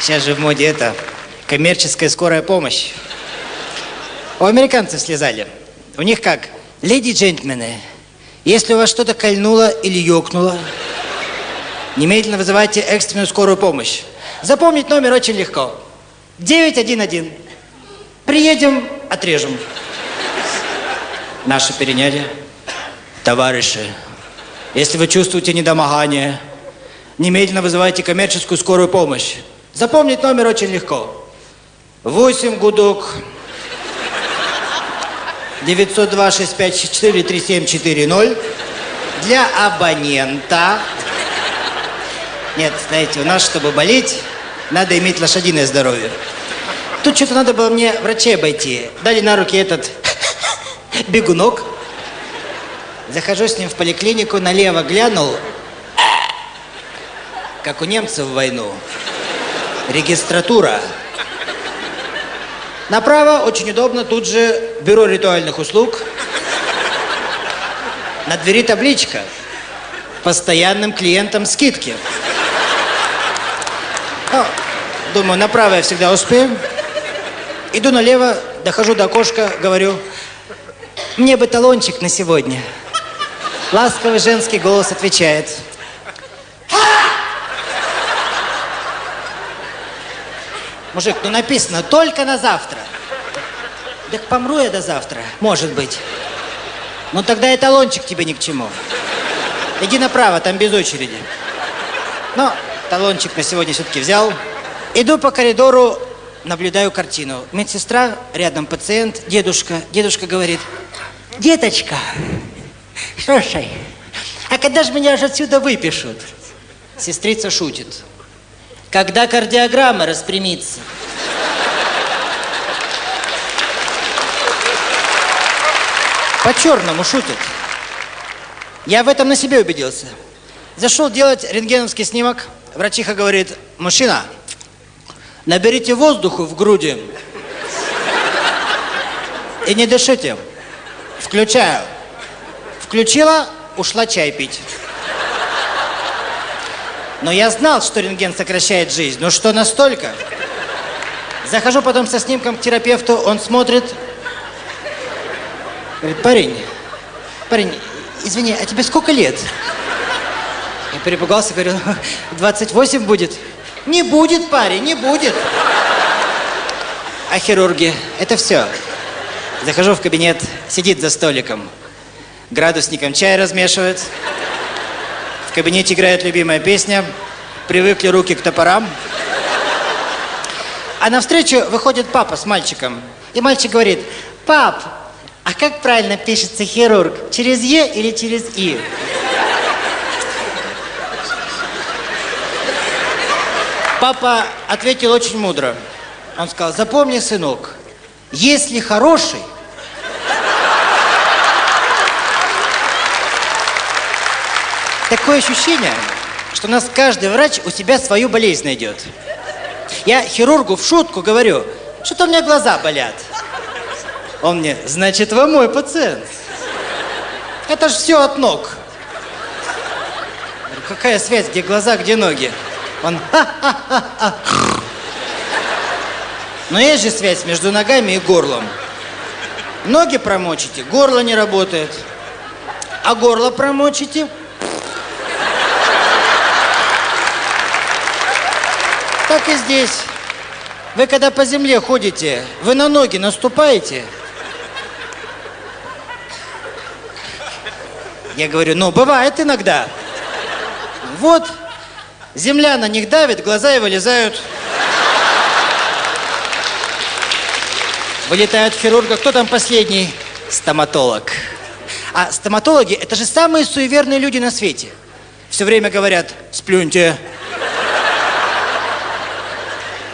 Сейчас же в моде это коммерческая скорая помощь. У американцев слезали. У них как? Леди и джентльмены, если у вас что-то кольнуло или ёкнуло, немедленно вызывайте экстренную скорую помощь. Запомнить номер очень легко. 911. Приедем, отрежем. Наши переняли. Товарищи, если вы чувствуете недомогание, немедленно вызывайте коммерческую скорую помощь. Запомнить номер очень легко. 8 гудок 902-6564-3740 для абонента. Нет, знаете, у нас, чтобы болеть, надо иметь лошадиное здоровье. Тут что-то надо было мне врачей обойти. Дали на руки этот бегунок. Захожу с ним в поликлинику, налево глянул, как у немцев в войну. Регистратура. Направо очень удобно, тут же бюро ритуальных услуг. На двери табличка. Постоянным клиентам скидки. Ну, думаю, направо я всегда успею. Иду налево, дохожу до окошка, говорю, мне бы талончик на сегодня. Ласковый женский голос отвечает. Мужик, ну написано только на завтра. Так помру я до завтра, может быть. Ну тогда и талончик тебе ни к чему. Иди направо, там без очереди. Но талончик на сегодня все-таки взял. Иду по коридору, наблюдаю картину. Медсестра, рядом пациент, дедушка. Дедушка говорит, деточка, слушай, а когда же меня же отсюда выпишут? Сестрица шутит. Когда кардиограмма распрямится. По-черному шутит. Я в этом на себе убедился. Зашел делать рентгеновский снимок. Врачиха говорит, мужчина, наберите воздуху в груди и не дышите. Включаю. Включила, ушла чай пить. Но я знал, что рентген сокращает жизнь. Ну что настолько? Захожу потом со снимком к терапевту, он смотрит. Говорит, парень, парень, извини, а тебе сколько лет? Я перепугался, говорю, 28 будет. Не будет, парень, не будет. А хирурги, это все. Захожу в кабинет, сидит за столиком. Градусником чай размешивает кабинете играет любимая песня «Привыкли руки к топорам». А навстречу выходит папа с мальчиком. И мальчик говорит, пап, а как правильно пишется хирург? Через Е или через И? Папа ответил очень мудро. Он сказал, запомни, сынок, если хороший, Такое ощущение, что у нас каждый врач у себя свою болезнь найдет. Я хирургу в шутку говорю, что-то у меня глаза болят. Он мне, значит, вы мой пациент. Это же все от ног. Говорю, Какая связь, где глаза, где ноги? Он, ха-ха-ха-ха. Но есть же связь между ногами и горлом. Ноги промочите, горло не работает. А горло промочите, Так и здесь. Вы когда по земле ходите, вы на ноги наступаете? Я говорю, ну, бывает иногда. Вот, земля на них давит, глаза и вылезают. Вылетают хирурга. Кто там последний? Стоматолог. А стоматологи – это же самые суеверные люди на свете. Все время говорят, сплюньте,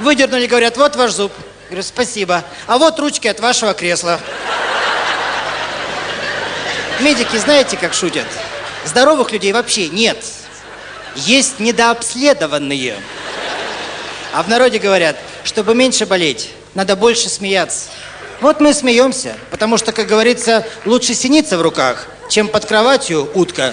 Выдернули, говорят, вот ваш зуб. Говорю, спасибо. А вот ручки от вашего кресла. Медики знаете, как шутят? Здоровых людей вообще нет. Есть недообследованные. А в народе говорят, чтобы меньше болеть, надо больше смеяться. Вот мы смеемся, потому что, как говорится, лучше синица в руках, чем под кроватью утка.